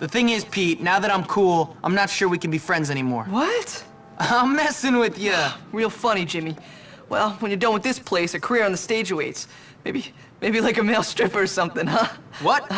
The thing is, Pete, now that I'm cool, I'm not sure we can be friends anymore. What? I'm messing with you. Real funny, Jimmy. Well, when you're done with this place, a career on the stage awaits. Maybe, maybe like a male stripper or something, huh? What?